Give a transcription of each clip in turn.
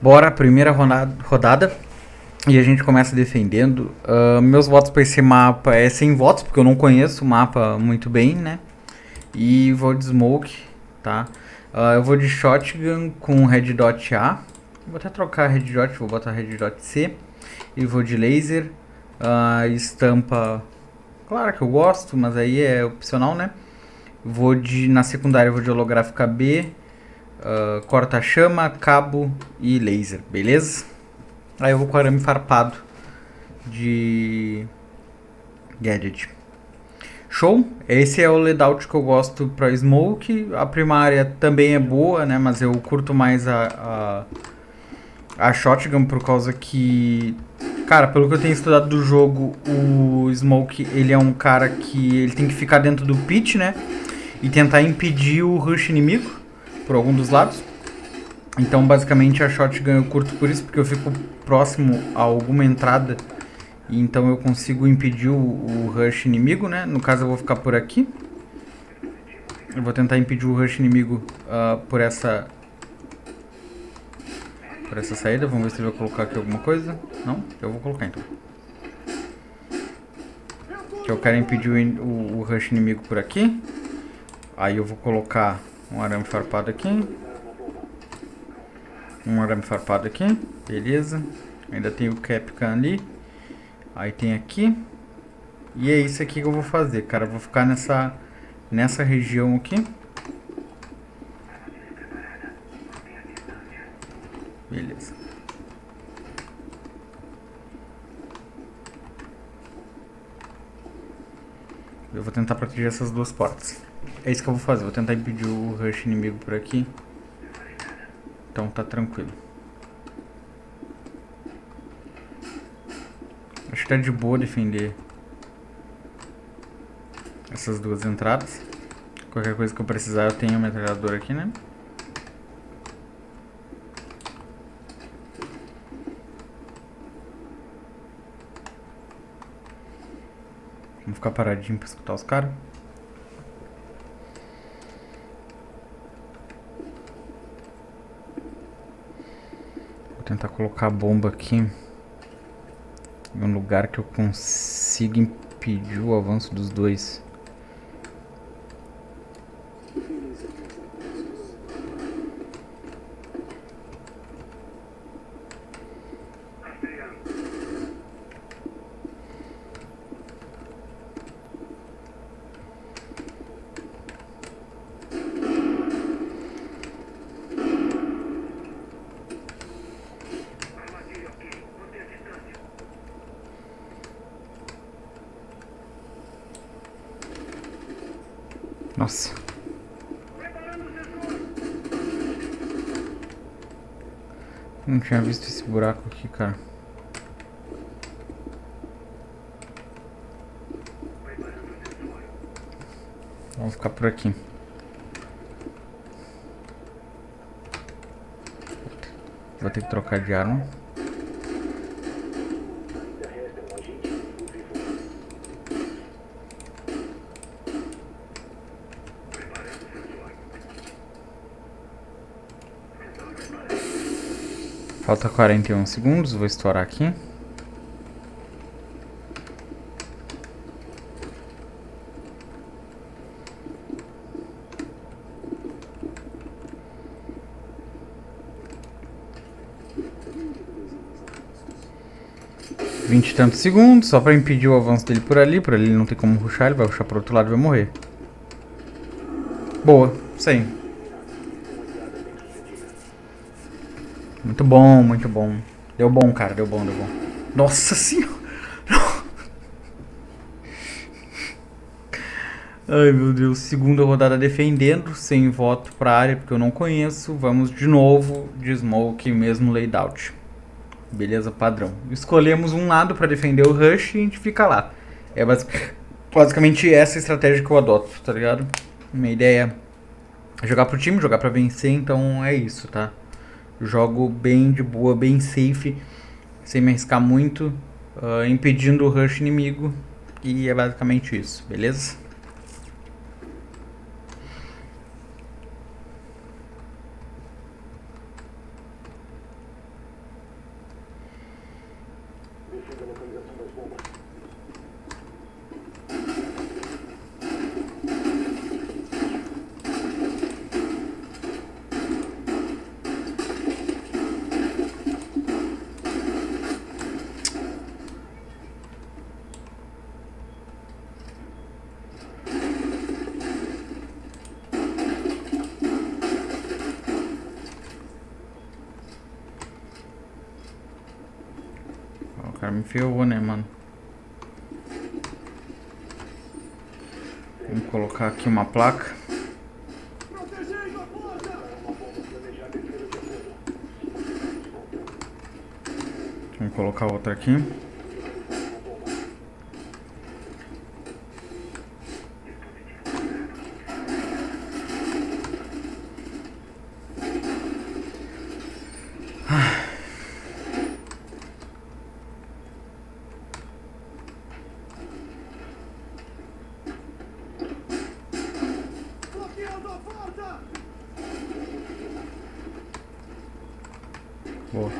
Bora, primeira rodada. E a gente começa defendendo. Uh, meus votos para esse mapa é sem votos, porque eu não conheço o mapa muito bem, né? E vou de smoke, tá? Uh, eu vou de shotgun com red dot A. Vou até trocar red dot, vou botar red dot C. E vou de laser. Uh, estampa, claro que eu gosto, mas aí é opcional, né? Vou de, na secundária vou de holográfica B. Uh, corta-chama, cabo e laser, beleza? Aí eu vou com arame farpado de gadget. Show? Esse é o layout que eu gosto para smoke. A primária também é boa, né? Mas eu curto mais a, a, a shotgun por causa que... Cara, pelo que eu tenho estudado do jogo, o Smoke, ele é um cara que ele tem que ficar dentro do pit, né? E tentar impedir o rush inimigo por algum dos lados. Então, basicamente, a shotgun eu curto por isso, porque eu fico próximo a alguma entrada. E então eu consigo impedir o, o rush inimigo, né? No caso, eu vou ficar por aqui. Eu vou tentar impedir o rush inimigo uh, por essa... Por essa saída. Vamos ver se ele vai colocar aqui alguma coisa. Não? Eu vou colocar, então. Que eu quero impedir o, o, o rush inimigo por aqui. Aí eu vou colocar um arame farpado aqui. Um arame farpado aqui. Beleza. Ainda tem o Capcan ali. Aí tem aqui. E é isso aqui que eu vou fazer, cara. Eu vou ficar nessa, nessa região aqui. Beleza. Eu vou tentar proteger essas duas portas. É isso que eu vou fazer, vou tentar impedir o rush inimigo por aqui. Então tá tranquilo. Acho que tá de boa defender essas duas entradas. Qualquer coisa que eu precisar eu tenho a metralhadora aqui, né? Vamos ficar paradinho pra escutar os caras. Tentar colocar a bomba aqui em um lugar que eu consiga impedir o avanço dos dois. Nossa. Não tinha visto esse buraco aqui, cara. Vamos ficar por aqui. Vou ter que trocar de arma. Falta 41 segundos, vou estourar aqui. Vinte e tantos segundos, só pra impedir o avanço dele por ali. Por ali ele não tem como ruxar, ele vai ruxar pro outro lado e vai morrer. Boa, sim. Muito bom, muito bom. Deu bom, cara, deu bom, deu bom. Nossa senhora! Ai, meu Deus. Segunda rodada defendendo, sem voto pra área, porque eu não conheço. Vamos de novo de smoke, mesmo layout. Beleza, padrão. Escolhemos um lado pra defender o rush e a gente fica lá. É basicamente essa estratégia que eu adoto, tá ligado? Minha ideia é jogar pro time, jogar pra vencer, então é isso, tá? Jogo bem de boa, bem safe, sem me arriscar muito, uh, impedindo o rush inimigo. E é basicamente isso, beleza? cara me ferrou, né, mano? Vamos colocar aqui uma placa. Vamos colocar outra aqui. Boa.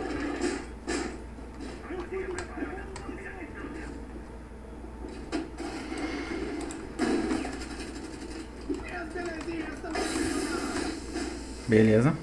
Beleza.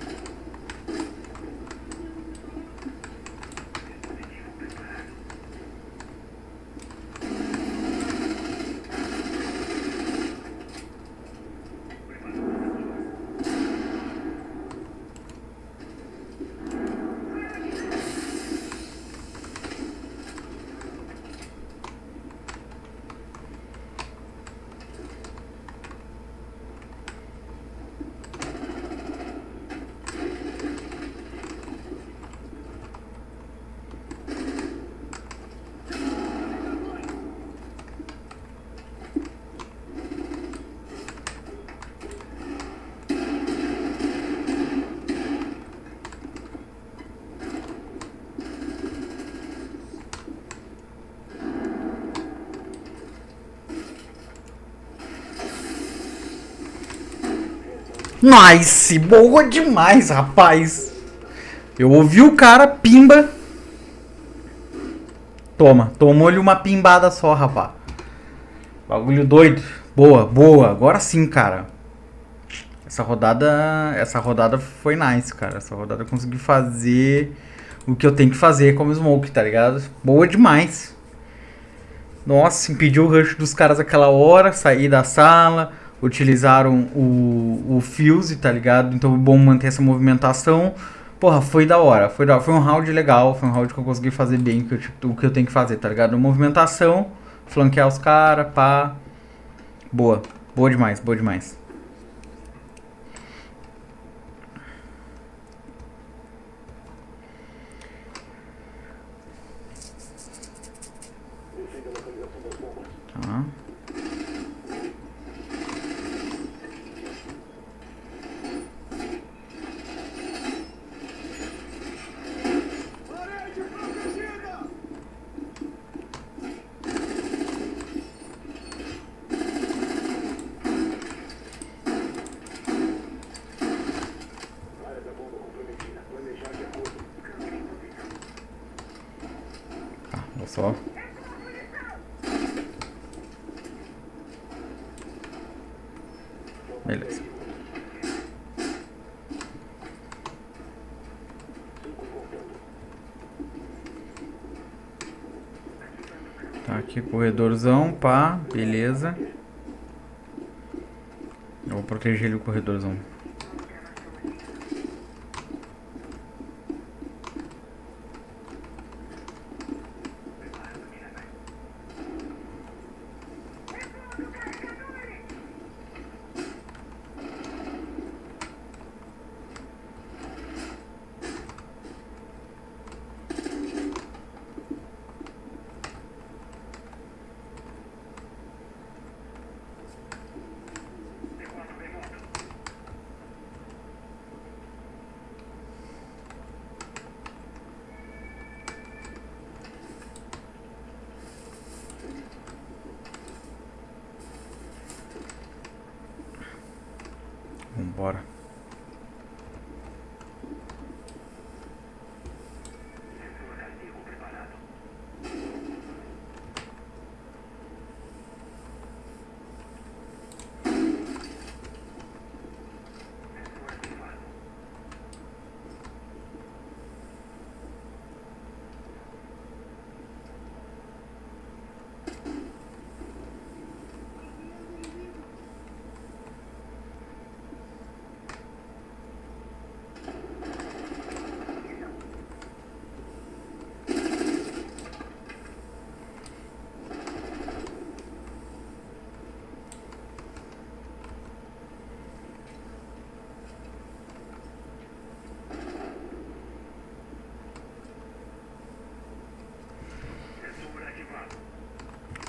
Nice! Boa demais, rapaz! Eu ouvi o cara, pimba. Toma, tomou-lhe uma pimbada só, rapaz. Bagulho doido. Boa, boa. Agora sim, cara. Essa rodada, essa rodada foi nice, cara. Essa rodada eu consegui fazer o que eu tenho que fazer como smoke, tá ligado? Boa demais. Nossa, impediu o rush dos caras aquela hora, sair da sala utilizaram o, o Fuse, tá ligado? Então é bom manter essa movimentação. Porra, foi da hora, foi da. Foi um round legal, foi um round que eu consegui fazer bem que eu, o que eu tenho que fazer, tá ligado? Movimentação, flanquear os caras, pá. Boa, boa demais, boa demais. Tá. Olha só. Beleza. Tá aqui corredorzão, pá, beleza. Eu vou proteger ele o corredorzão. Vambora.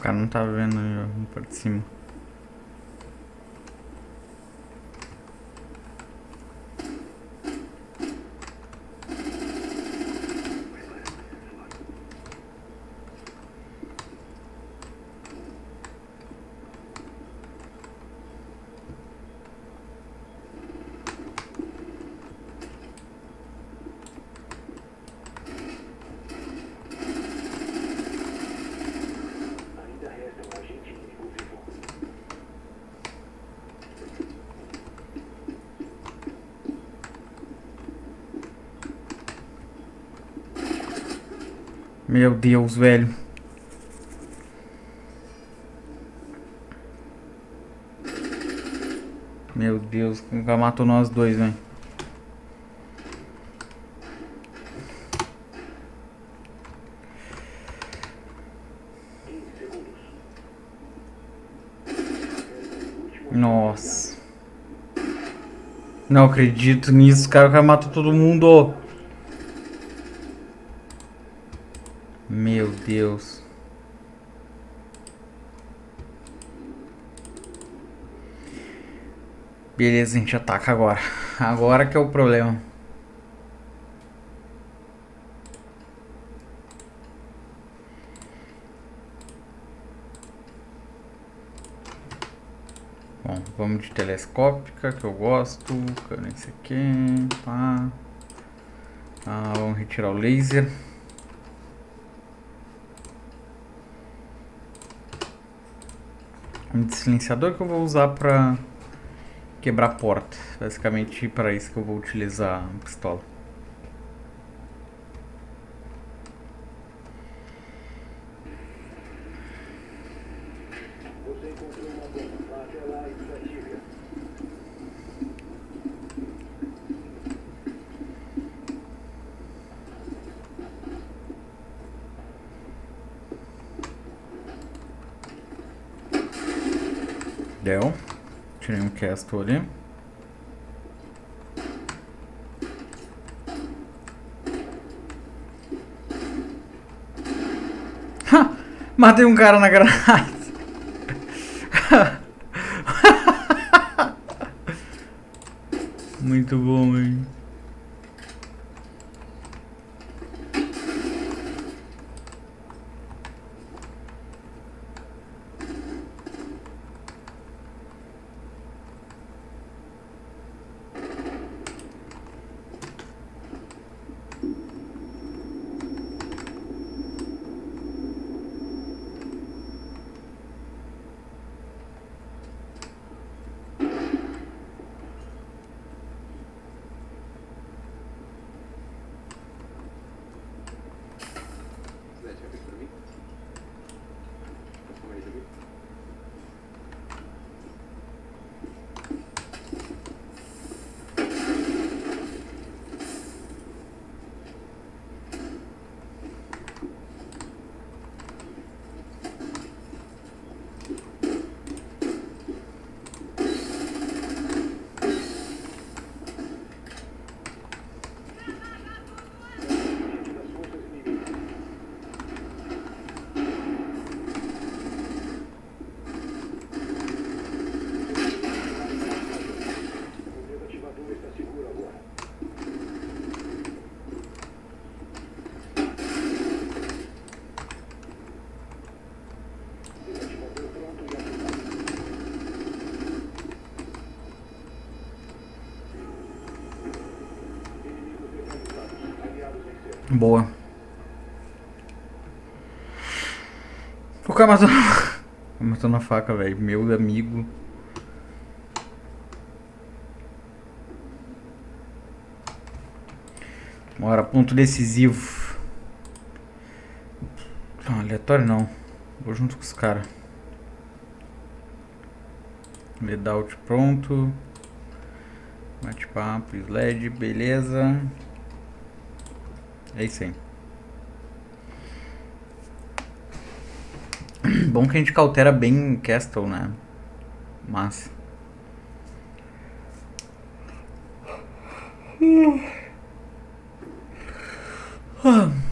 Cara não tá vendo ali, ó, por cima. Meu Deus, velho. Meu Deus, ela matou nós dois, velho? Nossa. Não acredito nisso, cara. O cara matou todo mundo. Meu Deus. Beleza, a gente ataca agora. Agora que é o problema. Bom, vamos de telescópica, que eu gosto. Cadê esse aqui? Pá. Ah, vamos retirar o laser. Um silenciador que eu vou usar pra quebrar a porta. Basicamente para isso que eu vou utilizar a pistola. Você encontrou uma bomba. Até lá e Deu. Tirei um castle ali. Ha! Matei um cara na granada. Muito bom, hein? Boa. O cara matou. faca, velho. Meu amigo. Bora, ponto decisivo. Não, aleatório não. Vou junto com os caras. Leadout pronto. Bate-papo, sled, beleza. É isso aí. Bom que a gente cautera bem Castle, né? Massa. Ah.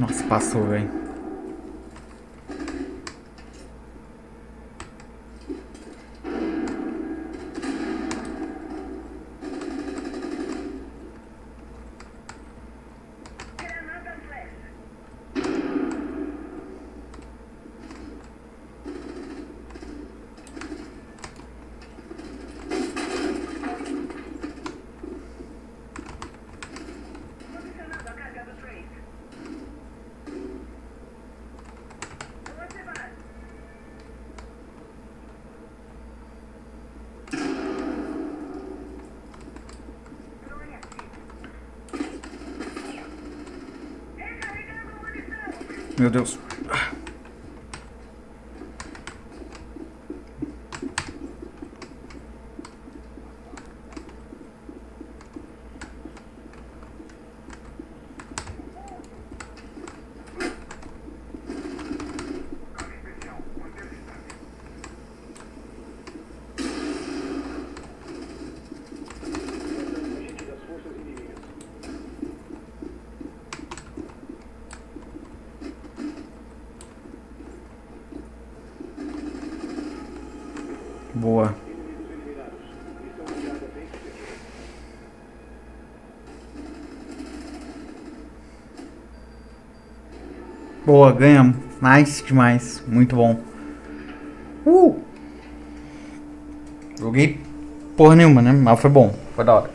Nossa, passou, velho. Meu Deus. Boa, ganhamos. Nice demais. Muito bom. Uh! Joguei porra nenhuma, né? Mas foi bom. Foi da hora.